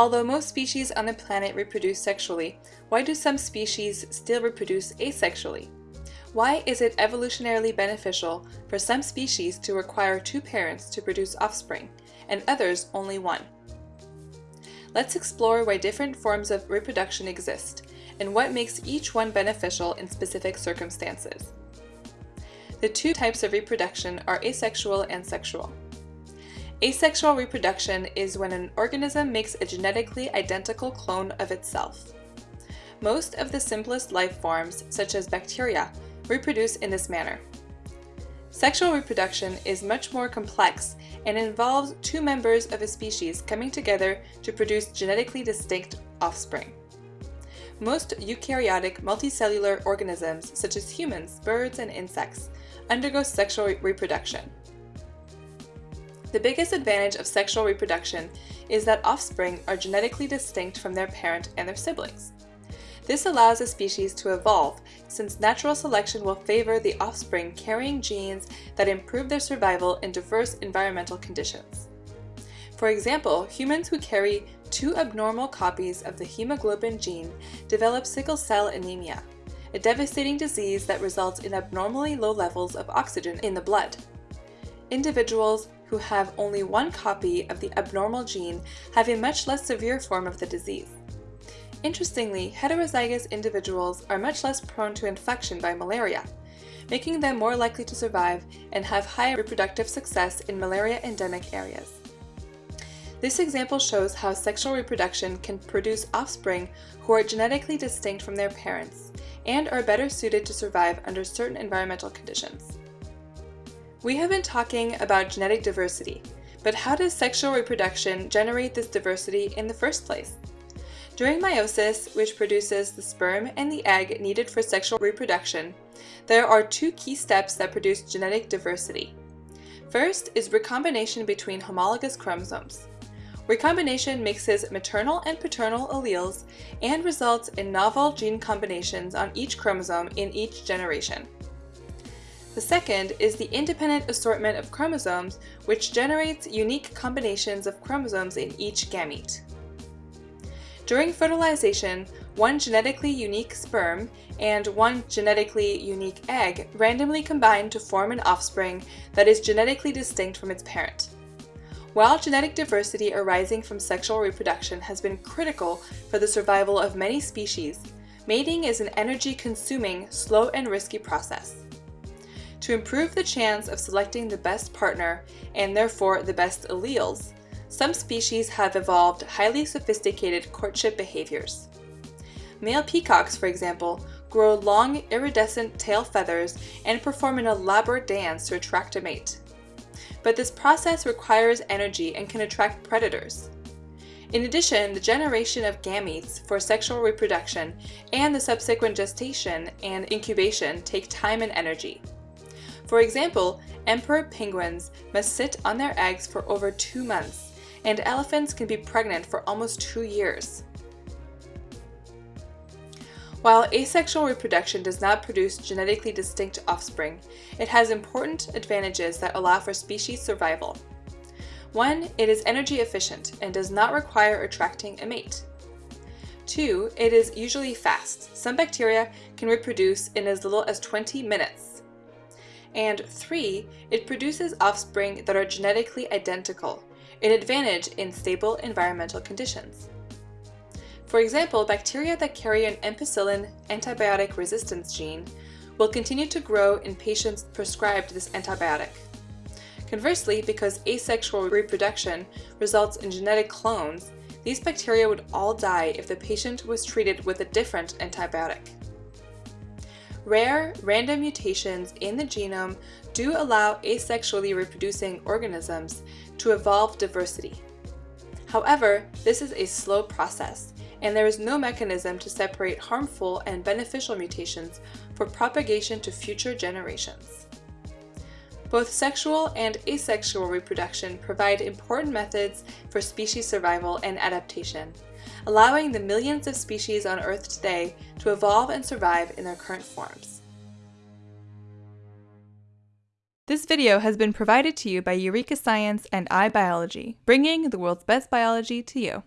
Although most species on the planet reproduce sexually, why do some species still reproduce asexually? Why is it evolutionarily beneficial for some species to require two parents to produce offspring, and others only one? Let's explore why different forms of reproduction exist, and what makes each one beneficial in specific circumstances. The two types of reproduction are asexual and sexual. Asexual reproduction is when an organism makes a genetically identical clone of itself. Most of the simplest life forms, such as bacteria, reproduce in this manner. Sexual reproduction is much more complex and involves two members of a species coming together to produce genetically distinct offspring. Most eukaryotic multicellular organisms, such as humans, birds, and insects, undergo sexual re reproduction. The biggest advantage of sexual reproduction is that offspring are genetically distinct from their parent and their siblings. This allows a species to evolve, since natural selection will favor the offspring carrying genes that improve their survival in diverse environmental conditions. For example, humans who carry two abnormal copies of the hemoglobin gene develop sickle cell anemia, a devastating disease that results in abnormally low levels of oxygen in the blood. Individuals who have only one copy of the abnormal gene have a much less severe form of the disease. Interestingly, heterozygous individuals are much less prone to infection by malaria, making them more likely to survive and have higher reproductive success in malaria-endemic areas. This example shows how sexual reproduction can produce offspring who are genetically distinct from their parents and are better suited to survive under certain environmental conditions. We have been talking about genetic diversity, but how does sexual reproduction generate this diversity in the first place? During meiosis, which produces the sperm and the egg needed for sexual reproduction, there are two key steps that produce genetic diversity. First is recombination between homologous chromosomes. Recombination mixes maternal and paternal alleles and results in novel gene combinations on each chromosome in each generation. The second is the independent assortment of chromosomes, which generates unique combinations of chromosomes in each gamete. During fertilization, one genetically unique sperm and one genetically unique egg randomly combine to form an offspring that is genetically distinct from its parent. While genetic diversity arising from sexual reproduction has been critical for the survival of many species, mating is an energy-consuming, slow and risky process. To improve the chance of selecting the best partner, and therefore the best alleles, some species have evolved highly sophisticated courtship behaviors. Male peacocks, for example, grow long iridescent tail feathers and perform an elaborate dance to attract a mate. But this process requires energy and can attract predators. In addition, the generation of gametes for sexual reproduction and the subsequent gestation and incubation take time and energy. For example, emperor penguins must sit on their eggs for over two months, and elephants can be pregnant for almost two years. While asexual reproduction does not produce genetically distinct offspring, it has important advantages that allow for species survival. One, it is energy efficient and does not require attracting a mate. Two, it is usually fast. Some bacteria can reproduce in as little as 20 minutes, and three, it produces offspring that are genetically identical, an advantage in stable environmental conditions. For example, bacteria that carry an ampicillin antibiotic resistance gene will continue to grow in patients prescribed this antibiotic. Conversely, because asexual reproduction results in genetic clones, these bacteria would all die if the patient was treated with a different antibiotic. Rare, random mutations in the genome do allow asexually reproducing organisms to evolve diversity. However, this is a slow process, and there is no mechanism to separate harmful and beneficial mutations for propagation to future generations. Both sexual and asexual reproduction provide important methods for species survival and adaptation, allowing the millions of species on Earth today to evolve and survive in their current forms. This video has been provided to you by Eureka Science and iBiology, bringing the world's best biology to you.